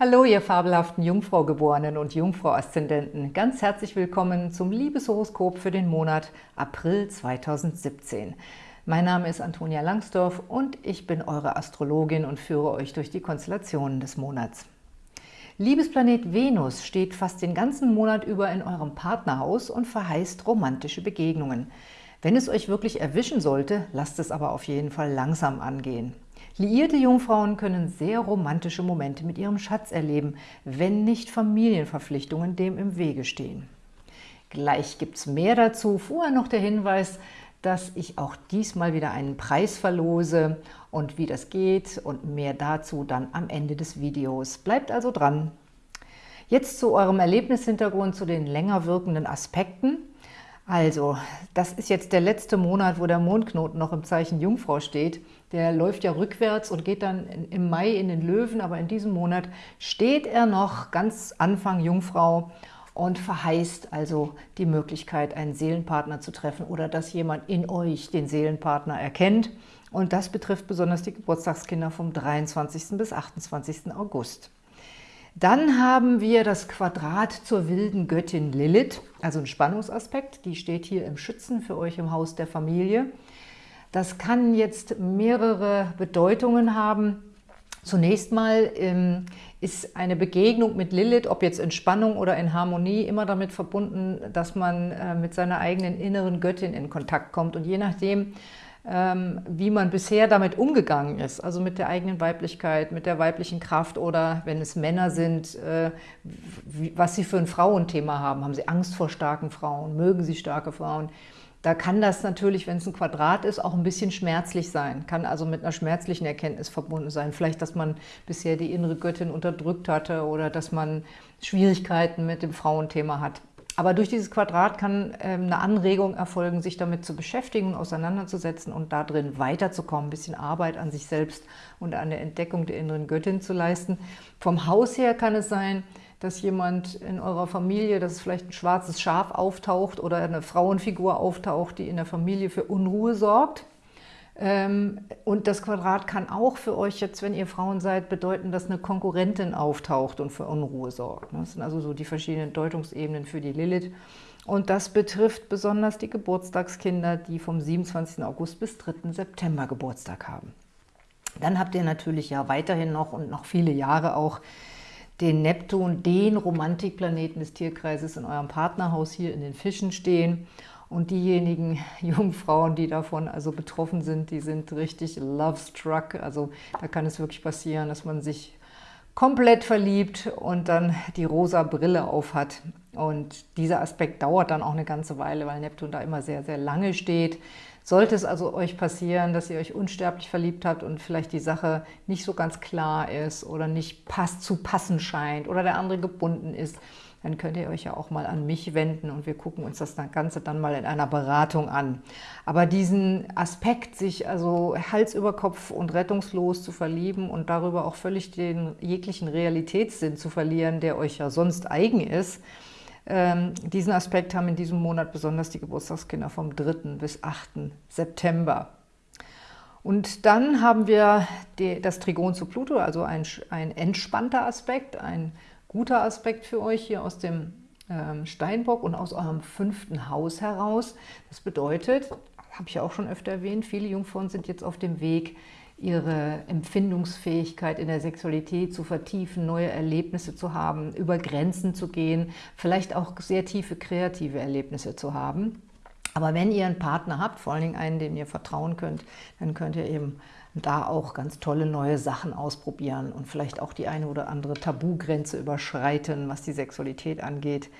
Hallo, ihr fabelhaften Jungfrau-Geborenen und Jungfrau-Aszendenten. Ganz herzlich willkommen zum Liebeshoroskop für den Monat April 2017. Mein Name ist Antonia Langsdorf und ich bin eure Astrologin und führe euch durch die Konstellationen des Monats. Liebesplanet Venus steht fast den ganzen Monat über in eurem Partnerhaus und verheißt romantische Begegnungen. Wenn es euch wirklich erwischen sollte, lasst es aber auf jeden Fall langsam angehen. Liierte Jungfrauen können sehr romantische Momente mit ihrem Schatz erleben, wenn nicht Familienverpflichtungen dem im Wege stehen. Gleich gibt es mehr dazu. Vorher noch der Hinweis, dass ich auch diesmal wieder einen Preis verlose und wie das geht und mehr dazu dann am Ende des Videos. Bleibt also dran! Jetzt zu eurem Erlebnishintergrund, zu den länger wirkenden Aspekten. Also, das ist jetzt der letzte Monat, wo der Mondknoten noch im Zeichen Jungfrau steht. Der läuft ja rückwärts und geht dann im Mai in den Löwen, aber in diesem Monat steht er noch ganz Anfang Jungfrau und verheißt also die Möglichkeit, einen Seelenpartner zu treffen oder dass jemand in euch den Seelenpartner erkennt. Und das betrifft besonders die Geburtstagskinder vom 23. bis 28. August. Dann haben wir das Quadrat zur wilden Göttin Lilith, also ein Spannungsaspekt. Die steht hier im Schützen für euch im Haus der Familie. Das kann jetzt mehrere Bedeutungen haben. Zunächst mal ähm, ist eine Begegnung mit Lilith, ob jetzt in Spannung oder in Harmonie, immer damit verbunden, dass man äh, mit seiner eigenen inneren Göttin in Kontakt kommt. Und je nachdem, wie man bisher damit umgegangen ist, also mit der eigenen Weiblichkeit, mit der weiblichen Kraft oder wenn es Männer sind, äh, was sie für ein Frauenthema haben. Haben sie Angst vor starken Frauen? Mögen sie starke Frauen? Da kann das natürlich, wenn es ein Quadrat ist, auch ein bisschen schmerzlich sein. Kann also mit einer schmerzlichen Erkenntnis verbunden sein. Vielleicht, dass man bisher die innere Göttin unterdrückt hatte oder dass man Schwierigkeiten mit dem Frauenthema hat. Aber durch dieses Quadrat kann ähm, eine Anregung erfolgen, sich damit zu beschäftigen und auseinanderzusetzen und darin weiterzukommen, ein bisschen Arbeit an sich selbst und an der Entdeckung der inneren Göttin zu leisten. Vom Haus her kann es sein, dass jemand in eurer Familie, dass vielleicht ein schwarzes Schaf auftaucht oder eine Frauenfigur auftaucht, die in der Familie für Unruhe sorgt. Ähm, und das Quadrat kann auch für euch jetzt, wenn ihr Frauen seid, bedeuten, dass eine Konkurrentin auftaucht und für Unruhe sorgt. Das sind also so die verschiedenen Deutungsebenen für die Lilith. Und das betrifft besonders die Geburtstagskinder, die vom 27. August bis 3. September Geburtstag haben. Dann habt ihr natürlich ja weiterhin noch und noch viele Jahre auch den Neptun, den Romantikplaneten des Tierkreises in eurem Partnerhaus hier in den Fischen stehen. Und diejenigen Jungfrauen, die davon also betroffen sind, die sind richtig love-struck. Also da kann es wirklich passieren, dass man sich komplett verliebt und dann die rosa Brille aufhat. Und dieser Aspekt dauert dann auch eine ganze Weile, weil Neptun da immer sehr, sehr lange steht. Sollte es also euch passieren, dass ihr euch unsterblich verliebt habt und vielleicht die Sache nicht so ganz klar ist oder nicht passt, zu passen scheint oder der andere gebunden ist, dann könnt ihr euch ja auch mal an mich wenden und wir gucken uns das Ganze dann mal in einer Beratung an. Aber diesen Aspekt, sich also Hals über Kopf und rettungslos zu verlieben und darüber auch völlig den jeglichen Realitätssinn zu verlieren, der euch ja sonst eigen ist, ähm, diesen Aspekt haben in diesem Monat besonders die Geburtstagskinder vom 3. bis 8. September. Und dann haben wir das Trigon zu Pluto, also ein, ein entspannter Aspekt, ein guter Aspekt für euch hier aus dem ähm, Steinbock und aus eurem fünften Haus heraus. Das bedeutet, habe ich ja auch schon öfter erwähnt, viele Jungfrauen sind jetzt auf dem Weg, ihre Empfindungsfähigkeit in der Sexualität zu vertiefen, neue Erlebnisse zu haben, über Grenzen zu gehen, vielleicht auch sehr tiefe kreative Erlebnisse zu haben. Aber wenn ihr einen Partner habt, vor allen Dingen einen, dem ihr vertrauen könnt, dann könnt ihr eben da auch ganz tolle neue Sachen ausprobieren und vielleicht auch die eine oder andere Tabugrenze überschreiten, was die Sexualität angeht.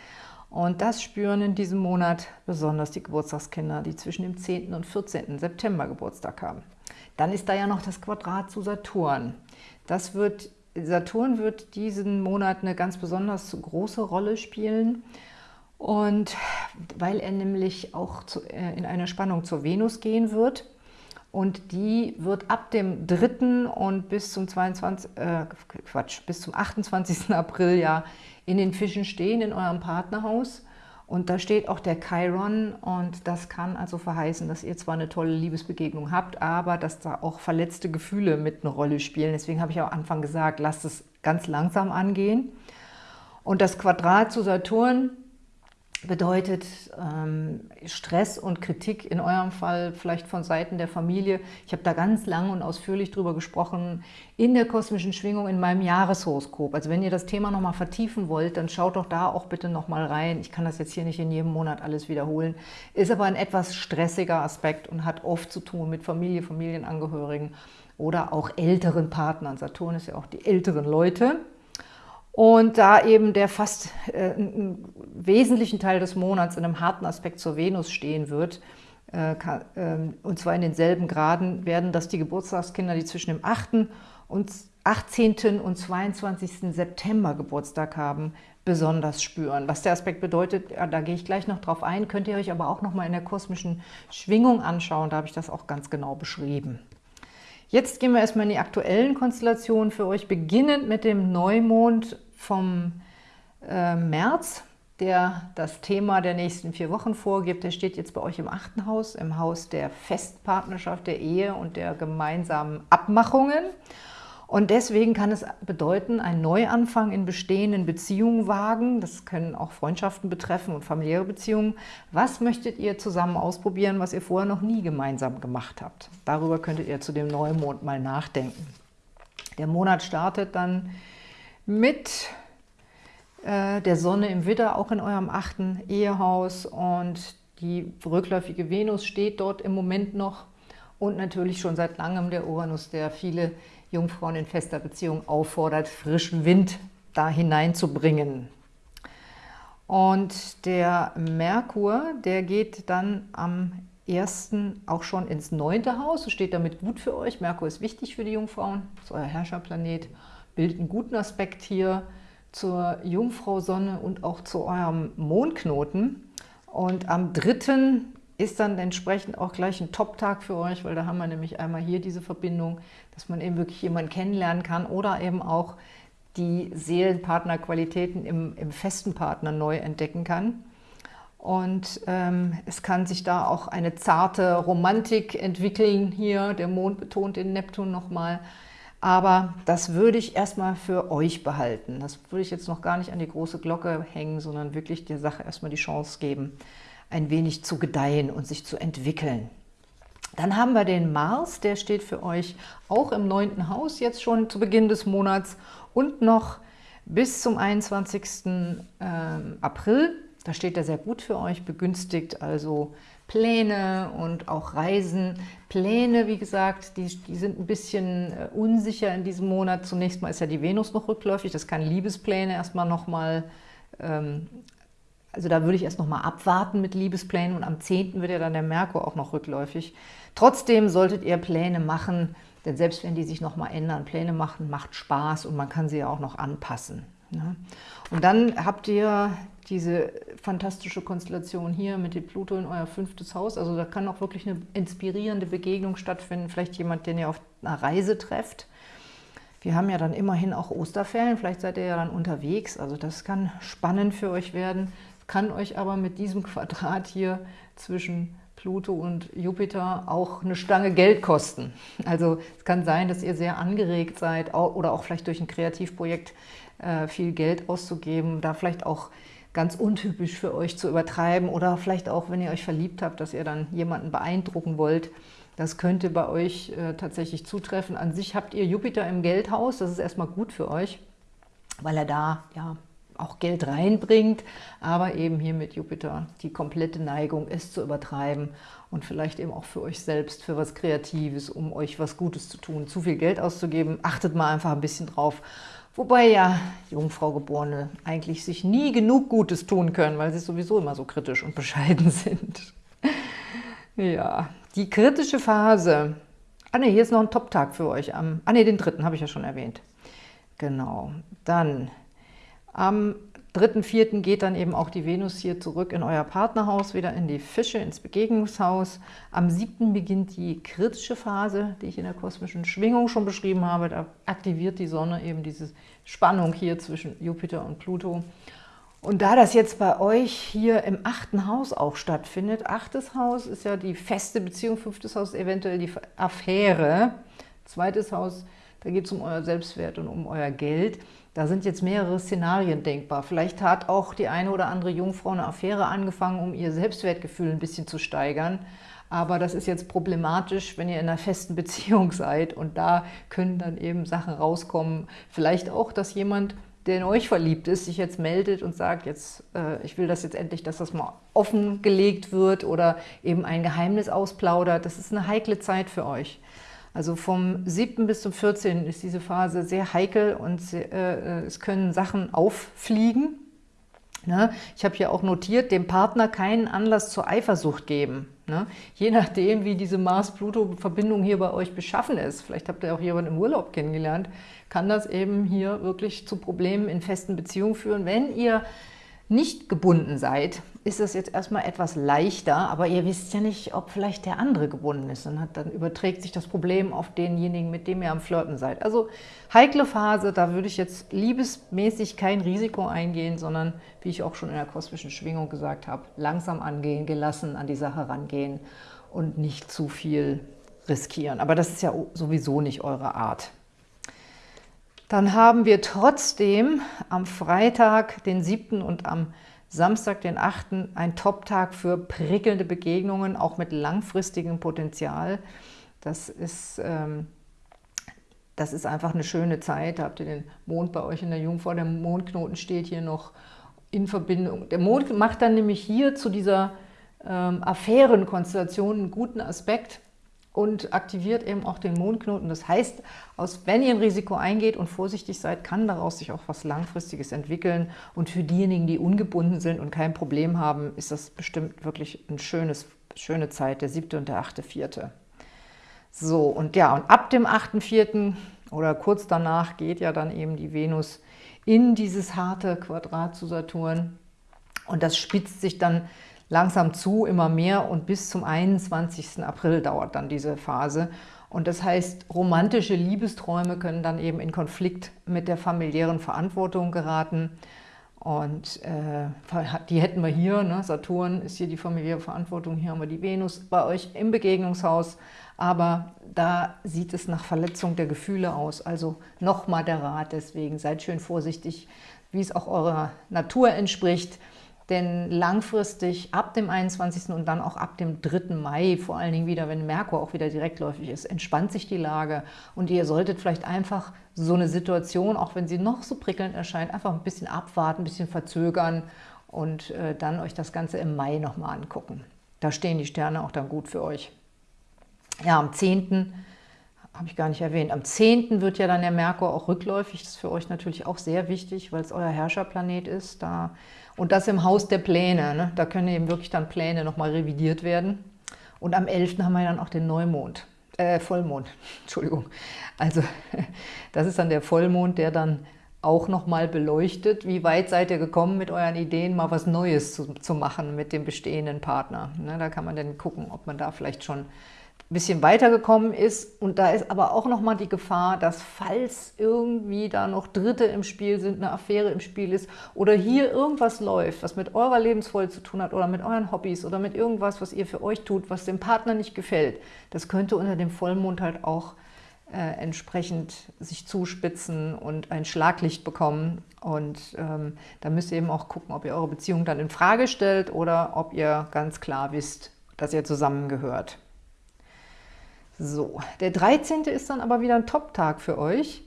Und das spüren in diesem Monat besonders die Geburtstagskinder, die zwischen dem 10. und 14. September Geburtstag haben. Dann ist da ja noch das Quadrat zu Saturn. Das wird, Saturn wird diesen Monat eine ganz besonders große Rolle spielen. Und weil er nämlich auch zu, äh, in eine Spannung zur Venus gehen wird, und die wird ab dem 3. und bis zum 22, äh, Quatsch, bis zum 28. April ja in den Fischen stehen, in eurem Partnerhaus. Und da steht auch der Chiron und das kann also verheißen, dass ihr zwar eine tolle Liebesbegegnung habt, aber dass da auch verletzte Gefühle mit eine Rolle spielen. Deswegen habe ich am Anfang gesagt, lasst es ganz langsam angehen. Und das Quadrat zu Saturn bedeutet ähm, Stress und Kritik, in eurem Fall vielleicht von Seiten der Familie. Ich habe da ganz lang und ausführlich drüber gesprochen in der kosmischen Schwingung in meinem Jahreshoroskop. Also wenn ihr das Thema nochmal vertiefen wollt, dann schaut doch da auch bitte nochmal rein. Ich kann das jetzt hier nicht in jedem Monat alles wiederholen. Ist aber ein etwas stressiger Aspekt und hat oft zu tun mit Familie, Familienangehörigen oder auch älteren Partnern. Saturn ist ja auch die älteren Leute. Und da eben der fast äh, einen wesentlichen Teil des Monats in einem harten Aspekt zur Venus stehen wird, äh, kann, äh, und zwar in denselben Graden, werden das die Geburtstagskinder, die zwischen dem 8. und 18. und 22. September Geburtstag haben, besonders spüren. Was der Aspekt bedeutet, da gehe ich gleich noch drauf ein, könnt ihr euch aber auch noch mal in der kosmischen Schwingung anschauen, da habe ich das auch ganz genau beschrieben. Jetzt gehen wir erstmal in die aktuellen Konstellationen für euch, beginnend mit dem Neumond vom äh, März, der das Thema der nächsten vier Wochen vorgibt. Der steht jetzt bei euch im achten Haus, im Haus der Festpartnerschaft, der Ehe und der gemeinsamen Abmachungen. Und deswegen kann es bedeuten, einen Neuanfang in bestehenden Beziehungen wagen. Das können auch Freundschaften betreffen und familiäre Beziehungen. Was möchtet ihr zusammen ausprobieren, was ihr vorher noch nie gemeinsam gemacht habt? Darüber könntet ihr zu dem Neumond mal nachdenken. Der Monat startet dann mit äh, der Sonne im Widder, auch in eurem achten Ehehaus. Und die rückläufige Venus steht dort im Moment noch. Und natürlich schon seit langem der Uranus, der viele Jungfrauen in fester Beziehung auffordert, frischen Wind da hineinzubringen. Und der Merkur, der geht dann am 1. auch schon ins neunte Haus, steht damit gut für euch. Merkur ist wichtig für die Jungfrauen, ist euer Herrscherplanet bildet einen guten Aspekt hier zur Jungfrau Sonne und auch zu eurem Mondknoten. Und am 3. ist dann entsprechend auch gleich ein Top-Tag für euch, weil da haben wir nämlich einmal hier diese Verbindung, dass man eben wirklich jemanden kennenlernen kann oder eben auch die Seelenpartnerqualitäten im, im festen Partner neu entdecken kann. Und ähm, es kann sich da auch eine zarte Romantik entwickeln hier. Der Mond betont den Neptun nochmal. Aber das würde ich erstmal für euch behalten. Das würde ich jetzt noch gar nicht an die große Glocke hängen, sondern wirklich der Sache erstmal die Chance geben, ein wenig zu gedeihen und sich zu entwickeln. Dann haben wir den Mars, der steht für euch auch im neunten Haus, jetzt schon zu Beginn des Monats und noch bis zum 21. Ähm, April. Da steht er sehr gut für euch, begünstigt also Pläne und auch Reisen. Pläne, wie gesagt, die, die sind ein bisschen äh, unsicher in diesem Monat. Zunächst mal ist ja die Venus noch rückläufig, das kann Liebespläne erstmal nochmal, ähm, also da würde ich erst nochmal abwarten mit Liebesplänen und am 10. wird ja dann der Merkur auch noch rückläufig. Trotzdem solltet ihr Pläne machen, denn selbst wenn die sich nochmal ändern, Pläne machen macht Spaß und man kann sie ja auch noch anpassen. Ne? Und dann habt ihr diese fantastische Konstellation hier mit dem Pluto in euer fünftes Haus. Also da kann auch wirklich eine inspirierende Begegnung stattfinden. Vielleicht jemand, den ihr auf einer Reise trefft. Wir haben ja dann immerhin auch Osterferien. Vielleicht seid ihr ja dann unterwegs. Also das kann spannend für euch werden. Kann euch aber mit diesem Quadrat hier zwischen Pluto und Jupiter auch eine Stange Geld kosten. Also es kann sein, dass ihr sehr angeregt seid oder auch vielleicht durch ein Kreativprojekt äh, viel Geld auszugeben, da vielleicht auch ganz untypisch für euch zu übertreiben oder vielleicht auch, wenn ihr euch verliebt habt, dass ihr dann jemanden beeindrucken wollt. Das könnte bei euch äh, tatsächlich zutreffen. An sich habt ihr Jupiter im Geldhaus, das ist erstmal gut für euch, weil er da ja auch Geld reinbringt, aber eben hier mit Jupiter die komplette Neigung ist zu übertreiben und vielleicht eben auch für euch selbst, für was Kreatives, um euch was Gutes zu tun. Zu viel Geld auszugeben, achtet mal einfach ein bisschen drauf, Wobei ja Jungfrau Geborene eigentlich sich nie genug Gutes tun können, weil sie sowieso immer so kritisch und bescheiden sind. ja, die kritische Phase. Ah ne, hier ist noch ein Top-Tag für euch. Am, ah ne, den dritten habe ich ja schon erwähnt. Genau. Dann am 3.4. geht dann eben auch die Venus hier zurück in euer Partnerhaus, wieder in die Fische, ins Begegnungshaus. Am 7. beginnt die kritische Phase, die ich in der kosmischen Schwingung schon beschrieben habe. Da aktiviert die Sonne eben diese Spannung hier zwischen Jupiter und Pluto. Und da das jetzt bei euch hier im achten Haus auch stattfindet, achtes Haus ist ja die feste Beziehung, fünftes Haus eventuell die Affäre, zweites Haus da geht es um euer Selbstwert und um euer Geld. Da sind jetzt mehrere Szenarien denkbar. Vielleicht hat auch die eine oder andere Jungfrau eine Affäre angefangen, um ihr Selbstwertgefühl ein bisschen zu steigern. Aber das ist jetzt problematisch, wenn ihr in einer festen Beziehung seid und da können dann eben Sachen rauskommen. Vielleicht auch, dass jemand, der in euch verliebt ist, sich jetzt meldet und sagt, jetzt, äh, ich will das jetzt endlich, dass das mal offengelegt wird oder eben ein Geheimnis ausplaudert. Das ist eine heikle Zeit für euch. Also vom 7. bis zum 14. ist diese Phase sehr heikel und äh, es können Sachen auffliegen. Ne? Ich habe hier auch notiert, dem Partner keinen Anlass zur Eifersucht geben. Ne? Je nachdem, wie diese Mars-Pluto-Verbindung hier bei euch beschaffen ist, vielleicht habt ihr auch jemanden im Urlaub kennengelernt, kann das eben hier wirklich zu Problemen in festen Beziehungen führen, wenn ihr nicht gebunden seid, ist es jetzt erstmal etwas leichter, aber ihr wisst ja nicht, ob vielleicht der andere gebunden ist. Und dann überträgt sich das Problem auf denjenigen, mit dem ihr am Flirten seid. Also heikle Phase, da würde ich jetzt liebesmäßig kein Risiko eingehen, sondern, wie ich auch schon in der kosmischen Schwingung gesagt habe, langsam angehen, gelassen an die Sache rangehen und nicht zu viel riskieren. Aber das ist ja sowieso nicht eure Art. Dann haben wir trotzdem am Freitag, den 7. und am Samstag, den 8. ein Top-Tag für prickelnde Begegnungen, auch mit langfristigem Potenzial. Das ist, ähm, das ist einfach eine schöne Zeit. Da habt ihr den Mond bei euch in der Jungfrau. Der Mondknoten steht hier noch in Verbindung. Der Mond macht dann nämlich hier zu dieser ähm, Affärenkonstellation einen guten Aspekt und aktiviert eben auch den Mondknoten. Das heißt, aus, wenn ihr ein Risiko eingeht und vorsichtig seid, kann daraus sich auch was Langfristiges entwickeln. Und für diejenigen, die ungebunden sind und kein Problem haben, ist das bestimmt wirklich eine schöne Zeit, der siebte und der achte, vierte. So, und ja, und ab dem 8.4. oder kurz danach geht ja dann eben die Venus in dieses harte Quadrat zu Saturn. Und das spitzt sich dann langsam zu, immer mehr und bis zum 21. April dauert dann diese Phase. Und das heißt, romantische Liebesträume können dann eben in Konflikt mit der familiären Verantwortung geraten. Und äh, die hätten wir hier, ne? Saturn ist hier die familiäre Verantwortung, hier haben wir die Venus bei euch im Begegnungshaus. Aber da sieht es nach Verletzung der Gefühle aus. Also nochmal der Rat, deswegen seid schön vorsichtig, wie es auch eurer Natur entspricht. Denn langfristig ab dem 21. und dann auch ab dem 3. Mai, vor allen Dingen wieder, wenn Merkur auch wieder direktläufig ist, entspannt sich die Lage. Und ihr solltet vielleicht einfach so eine Situation, auch wenn sie noch so prickelnd erscheint, einfach ein bisschen abwarten, ein bisschen verzögern und äh, dann euch das Ganze im Mai nochmal angucken. Da stehen die Sterne auch dann gut für euch. Ja, am 10 habe ich gar nicht erwähnt. Am 10. wird ja dann der Merkur auch rückläufig. Das ist für euch natürlich auch sehr wichtig, weil es euer Herrscherplanet ist. Da, und das im Haus der Pläne. Ne? Da können eben wirklich dann Pläne nochmal revidiert werden. Und am 11. haben wir dann auch den Neumond, äh, Vollmond, Entschuldigung. Also das ist dann der Vollmond, der dann auch nochmal beleuchtet, wie weit seid ihr gekommen mit euren Ideen, mal was Neues zu, zu machen mit dem bestehenden Partner. Ne? Da kann man dann gucken, ob man da vielleicht schon ein bisschen weitergekommen ist. Und da ist aber auch nochmal die Gefahr, dass falls irgendwie da noch Dritte im Spiel sind, eine Affäre im Spiel ist oder hier irgendwas läuft, was mit eurer Lebensfreude zu tun hat oder mit euren Hobbys oder mit irgendwas, was ihr für euch tut, was dem Partner nicht gefällt, das könnte unter dem Vollmond halt auch äh, entsprechend sich zuspitzen und ein Schlaglicht bekommen. Und ähm, da müsst ihr eben auch gucken, ob ihr eure Beziehung dann in Frage stellt oder ob ihr ganz klar wisst, dass ihr zusammengehört. So, der 13. ist dann aber wieder ein Top-Tag für euch.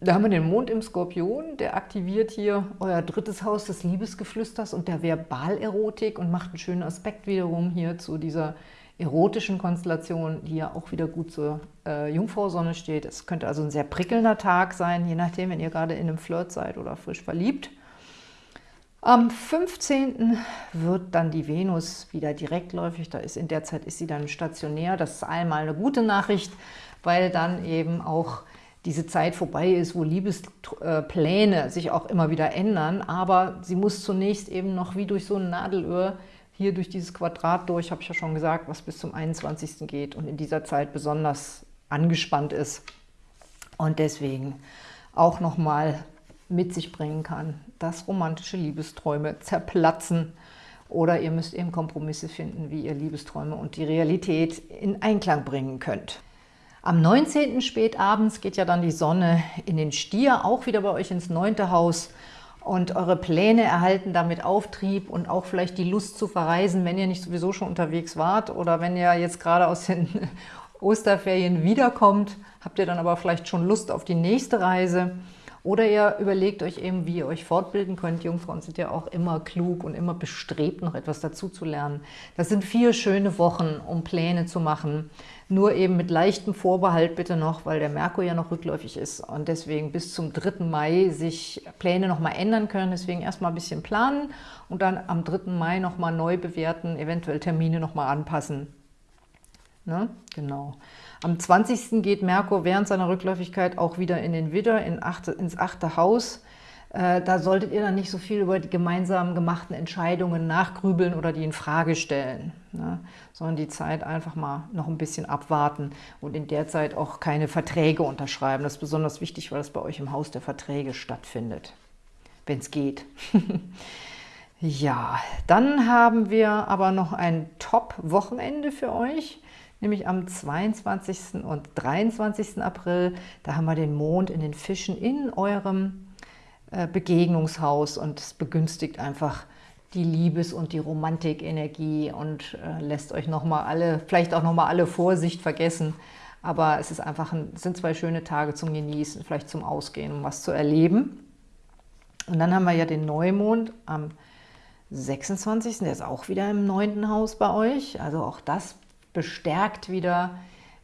Da haben wir den Mond im Skorpion, der aktiviert hier euer drittes Haus des Liebesgeflüsters und der Verbalerotik und macht einen schönen Aspekt wiederum hier zu dieser erotischen Konstellation, die ja auch wieder gut zur äh, Jungfrau-Sonne steht. Es könnte also ein sehr prickelnder Tag sein, je nachdem, wenn ihr gerade in einem Flirt seid oder frisch verliebt. Am 15. wird dann die Venus wieder direktläufig, da ist in der Zeit ist sie dann stationär. Das ist einmal eine gute Nachricht, weil dann eben auch diese Zeit vorbei ist, wo Liebespläne sich auch immer wieder ändern, aber sie muss zunächst eben noch wie durch so ein Nadelöhr hier durch dieses Quadrat durch, habe ich ja schon gesagt, was bis zum 21. geht und in dieser Zeit besonders angespannt ist und deswegen auch nochmal mit sich bringen kann, dass romantische Liebesträume zerplatzen oder ihr müsst eben Kompromisse finden, wie ihr Liebesträume und die Realität in Einklang bringen könnt. Am 19. spätabends geht ja dann die Sonne in den Stier, auch wieder bei euch ins neunte Haus. Und eure Pläne erhalten damit Auftrieb und auch vielleicht die Lust zu verreisen, wenn ihr nicht sowieso schon unterwegs wart oder wenn ihr jetzt gerade aus den Osterferien wiederkommt, habt ihr dann aber vielleicht schon Lust auf die nächste Reise. Oder ihr überlegt euch eben, wie ihr euch fortbilden könnt. Jungfrauen sind ja auch immer klug und immer bestrebt, noch etwas dazu zu lernen. Das sind vier schöne Wochen, um Pläne zu machen. Nur eben mit leichtem Vorbehalt bitte noch, weil der Merkur ja noch rückläufig ist und deswegen bis zum 3. Mai sich Pläne nochmal ändern können. Deswegen erstmal ein bisschen planen und dann am 3. Mai nochmal neu bewerten, eventuell Termine nochmal anpassen. Ne? Genau. Am 20. geht Merkur während seiner Rückläufigkeit auch wieder in den Widder, in achte, ins achte Haus. Äh, da solltet ihr dann nicht so viel über die gemeinsam gemachten Entscheidungen nachgrübeln oder die in Frage stellen, ne? sondern die Zeit einfach mal noch ein bisschen abwarten und in der Zeit auch keine Verträge unterschreiben. Das ist besonders wichtig, weil das bei euch im Haus der Verträge stattfindet, wenn es geht. ja, dann haben wir aber noch ein Top-Wochenende für euch nämlich am 22. und 23. April. Da haben wir den Mond in den Fischen in eurem äh, Begegnungshaus und es begünstigt einfach die Liebes- und die Romantikenergie und äh, lässt euch nochmal alle, vielleicht auch nochmal alle Vorsicht vergessen. Aber es ist einfach ein, sind zwei schöne Tage zum Genießen, vielleicht zum Ausgehen, um was zu erleben. Und dann haben wir ja den Neumond am 26. Der ist auch wieder im neunten Haus bei euch. Also auch das bestärkt wieder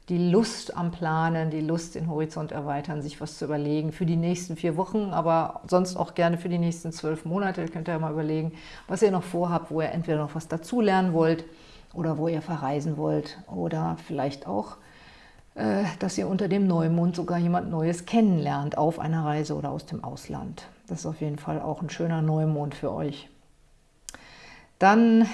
die Lust am Planen, die Lust, den Horizont erweitern, sich was zu überlegen für die nächsten vier Wochen, aber sonst auch gerne für die nächsten zwölf Monate. Ihr könnt ja mal überlegen, was ihr noch vorhabt, wo ihr entweder noch was dazulernen wollt oder wo ihr verreisen wollt oder vielleicht auch, äh, dass ihr unter dem Neumond sogar jemand Neues kennenlernt auf einer Reise oder aus dem Ausland. Das ist auf jeden Fall auch ein schöner Neumond für euch. Dann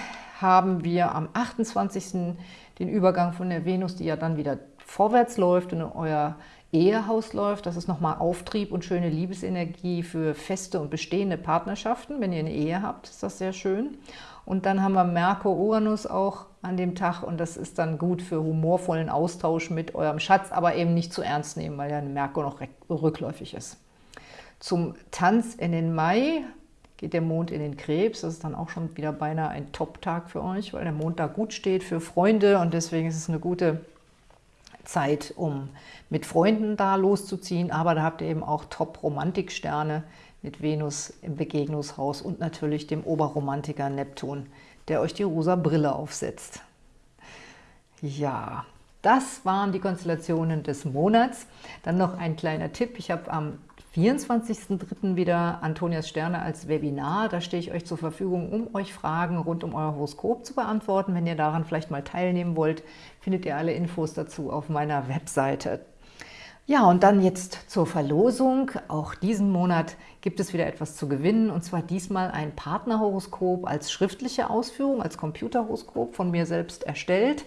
haben wir am 28 den Übergang von der Venus, die ja dann wieder vorwärts läuft und in euer Ehehaus läuft. Das ist nochmal Auftrieb und schöne Liebesenergie für feste und bestehende Partnerschaften. Wenn ihr eine Ehe habt, ist das sehr schön. Und dann haben wir Merkur-Uranus auch an dem Tag und das ist dann gut für humorvollen Austausch mit eurem Schatz, aber eben nicht zu ernst nehmen, weil ja Merkur noch rückläufig ist. Zum Tanz in den Mai geht der Mond in den Krebs. Das ist dann auch schon wieder beinahe ein Top-Tag für euch, weil der Mond da gut steht für Freunde und deswegen ist es eine gute Zeit, um mit Freunden da loszuziehen. Aber da habt ihr eben auch Top-Romantiksterne mit Venus im Begegnungshaus und natürlich dem Oberromantiker Neptun, der euch die rosa Brille aufsetzt. Ja, das waren die Konstellationen des Monats. Dann noch ein kleiner Tipp. Ich habe am 24.03. wieder Antonias Sterne als Webinar. Da stehe ich euch zur Verfügung, um euch Fragen rund um euer Horoskop zu beantworten. Wenn ihr daran vielleicht mal teilnehmen wollt, findet ihr alle Infos dazu auf meiner Webseite. Ja, und dann jetzt zur Verlosung. Auch diesen Monat gibt es wieder etwas zu gewinnen, und zwar diesmal ein Partnerhoroskop als schriftliche Ausführung, als Computerhoroskop von mir selbst erstellt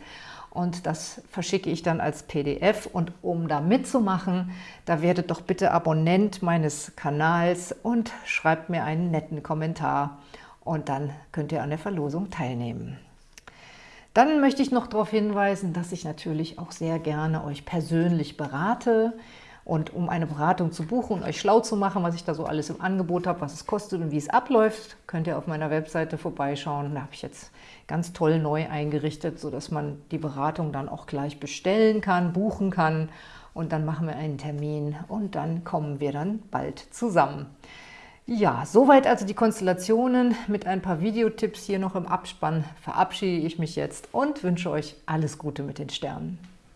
und das verschicke ich dann als PDF. Und um da mitzumachen, da werdet doch bitte Abonnent meines Kanals und schreibt mir einen netten Kommentar und dann könnt ihr an der Verlosung teilnehmen. Dann möchte ich noch darauf hinweisen, dass ich natürlich auch sehr gerne euch persönlich berate. Und um eine Beratung zu buchen und euch schlau zu machen, was ich da so alles im Angebot habe, was es kostet und wie es abläuft, könnt ihr auf meiner Webseite vorbeischauen. Da habe ich jetzt ganz toll neu eingerichtet, sodass man die Beratung dann auch gleich bestellen kann, buchen kann. Und dann machen wir einen Termin und dann kommen wir dann bald zusammen. Ja, soweit also die Konstellationen. Mit ein paar Videotipps hier noch im Abspann verabschiede ich mich jetzt und wünsche euch alles Gute mit den Sternen.